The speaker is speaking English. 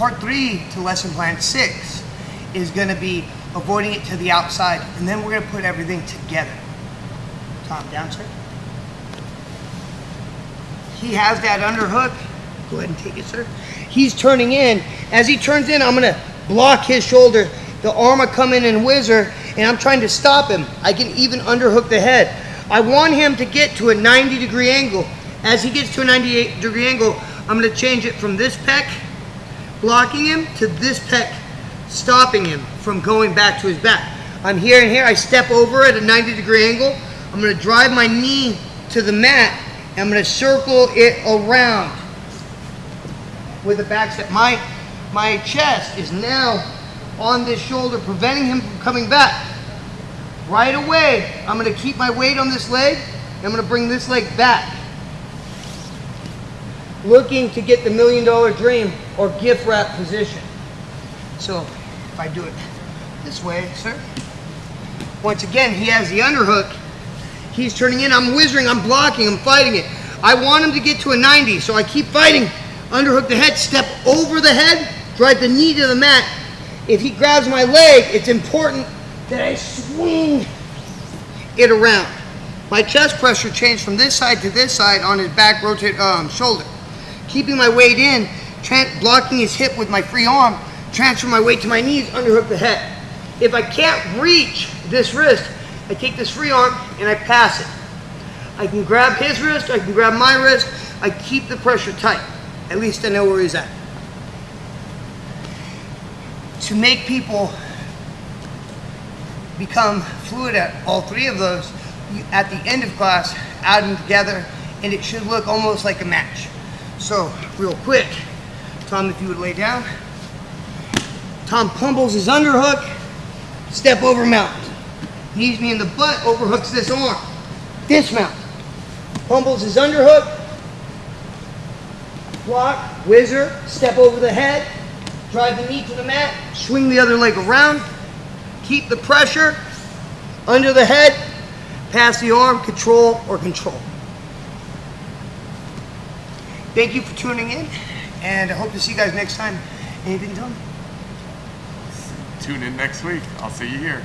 part three to lesson plan six is gonna be avoiding it to the outside, and then we're gonna put everything together. Tom, down, sir. He has that underhook. Go ahead and take it, sir. He's turning in. As he turns in, I'm gonna block his shoulder. The arm will come in and whizzer, and I'm trying to stop him. I can even underhook the head. I want him to get to a 90 degree angle. As he gets to a 98 degree angle, I'm gonna change it from this pec, blocking him, to this pec, stopping him from going back to his back. I'm here and here, I step over at a 90 degree angle. I'm gonna drive my knee to the mat, and I'm gonna circle it around with a back step. My, my chest is now on this shoulder, preventing him from coming back. Right away, I'm gonna keep my weight on this leg, I'm gonna bring this leg back. Looking to get the million dollar dream or gift wrap position. So, if I do it this way, sir. Once again, he has the underhook. He's turning in, I'm whizzing, I'm blocking, I'm fighting it. I want him to get to a 90, so I keep fighting. Underhook the head, step over the head, drive the knee to the mat. If he grabs my leg, it's important that I swing it around. My chest pressure changed from this side to this side on his back rotate um, shoulder. Keeping my weight in, blocking his hip with my free arm, transfer my weight to my knees, underhook the head. If I can't reach this wrist, I take this free arm and I pass it. I can grab his wrist, I can grab my wrist, I keep the pressure tight. At least I know where he's at. To make people become fluid at all three of those, at the end of class, add them together, and it should look almost like a match. So, real quick, Tom, if you would lay down. Tom pummels his underhook, step over mount. Knees me in the butt, overhooks this arm. Dismount. Pummels his underhook, block, whizzer, step over the head, drive the knee to the mat, swing the other leg around, keep the pressure under the head, pass the arm, control or control. Thank you for tuning in, and I hope to see you guys next time. Anything, Tom? Tune in next week. I'll see you here.